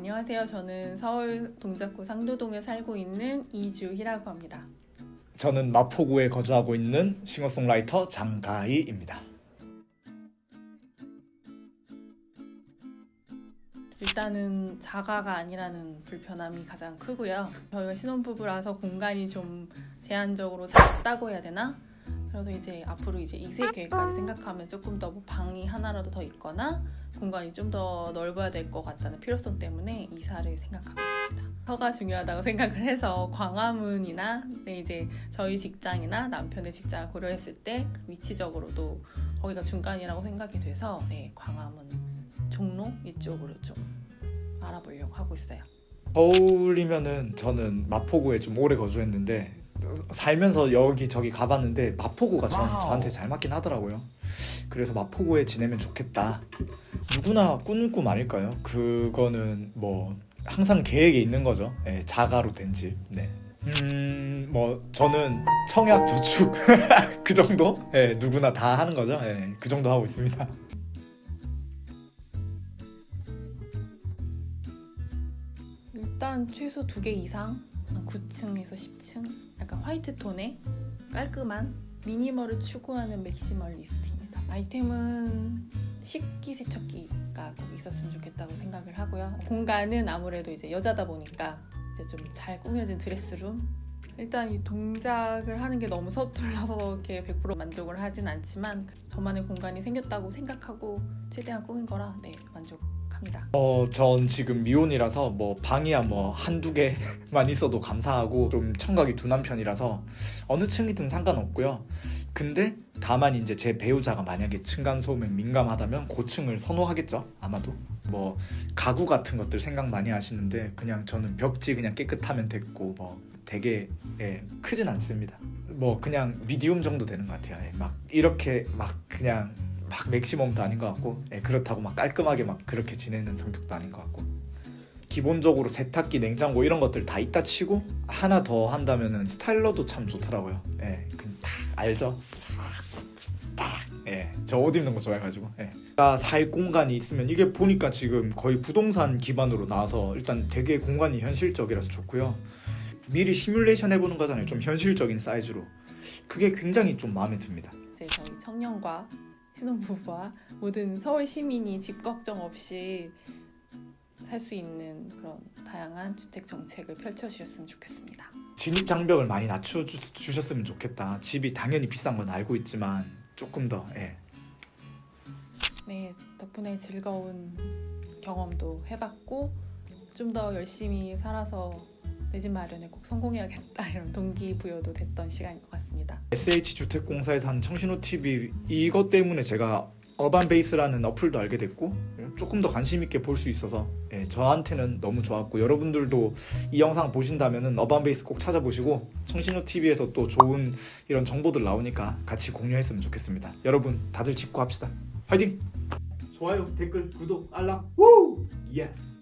안녕하세요. 저는 서울 동작구 상도동에 살고 있는 이주희라고 합니다. 저는 마포구에 거주하고 있는 싱어송라이터 장가희입니다. 일단은 자가가 아니라는 불편함이 가장 크고요. 저희가 신혼부부라서 공간이 좀 제한적으로 작다고 해야 되나? 그래서 이제 앞으로 이제 2세 계획까지 생각하면 조금 더 뭐 방이 하나라도 더 있거나 공간이 좀 더 넓어야 될 것 같다는 필요성 때문에 이사를 생각하고 있습니다. 서가 중요하다고 생각을 해서 광화문이나 네, 이제 저희 직장이나 남편의 직장을 고려했을 때그 위치적으로도 거기가 중간이라고 생각이 돼서 네, 광화문 종로 이쪽으로 좀 알아보려고 하고 있어요. 서울이면은 저는 마포구에 좀 오래 거주했는데 살면서 여기저기 가봤는데 마포구가 전. 저한테 잘 맞긴 하더라고요. 그래서 마포구에 지내면 좋겠다. 누구나 꾸는 꿈 아닐까요? 그거는 뭐 항상 계획에 있는 거죠. 예, 자가로 된 집. 네. 음, 뭐 저는 청약 저축 그 정도? 예, 누구나 다 하는 거죠. 예, 그 정도 하고 있습니다. 일단 최소 두 개 이상 9층에서 10층 약간 화이트 톤의 깔끔한 미니멀을 추구하는 맥시멀리스트입니다. 아이템은 식기 세척기가 꼭 있었으면 좋겠다고 생각을 하고요. 공간은 아무래도 이제 여자다 보니까 이제 좀 잘 꾸며진 드레스룸 일단 이 동작을 하는 게 너무 서툴러서 이렇게 100% 만족을 하진 않지만 저만의 공간이 생겼다고 생각하고 최대한 꾸민 거라 네 만족 합니다. 어, 전 지금 미혼이라서 뭐 방이야 뭐 한두 개만 있어도 감사하고 좀 청각이 둔한 편이라서 어느 층이든 상관없고요. 근데 다만 이제 제 배우자가 만약에 층간 소음에 민감하다면 고층을 선호하겠죠. 아마도. 뭐 가구 같은 것들 생각 많이 하시는데 그냥 저는 벽지 그냥 깨끗하면 됐고 뭐 되게 예, 크진 않습니다. 뭐 그냥 미디움 정도 되는 것 같아요. 예, 막 이렇게 막 그냥 막 맥시멈도 아닌 것 같고 예, 그렇다고 막 깔끔하게 막 그렇게 지내는 성격도 아닌 것 같고 기본적으로 세탁기, 냉장고 이런 것들 다 있다 치고 하나 더 한다면은 스타일러도 참 좋더라고요. 예, 그냥 딱 알죠? 딱, 예, 저 옷 입는 거 좋아해가지고. 예. 살 공간이 있으면 이게 보니까 지금 거의 부동산 기반으로 나와서 일단 되게 공간이 현실적이라서 좋고요. 미리 시뮬레이션 해보는 거잖아요. 좀 현실적인 사이즈로. 그게 굉장히 좀 마음에 듭니다. 이제 저희 청년과 신혼부부와 모든 서울 시민이 집 걱정 없이 살 수 있는 그런 다양한 주택 정책을 펼쳐주셨으면 좋겠습니다. 진입 장벽을 많이 낮춰 주- 주셨으면 좋겠다. 집이 당연히 비싼 건 알고 있지만 조금 더 예. 네, 덕분에 즐거운 경험도 해봤고 좀 더 열심히 살아서 내 집 마련에 꼭 성공해야겠다 이런 동기부여도 됐던 시간인 것 같습니다. SH 주택공사에서 하는 청신호 TV 이것 때문에 제가 어반 베이스라는 어플도 알게 됐고 조금 더 관심 있게 볼 수 있어서 예, 저한테는 너무 좋았고 여러분들도 이 영상 보신다면은 어반 베이스 꼭 찾아보시고 청신호 TV에서 또 좋은 이런 정보들 나오니까 같이 공유했으면 좋겠습니다. 여러분 다들 짓고 합시다. 화이팅! 좋아요, 댓글, 구독, 알람. 우! yes.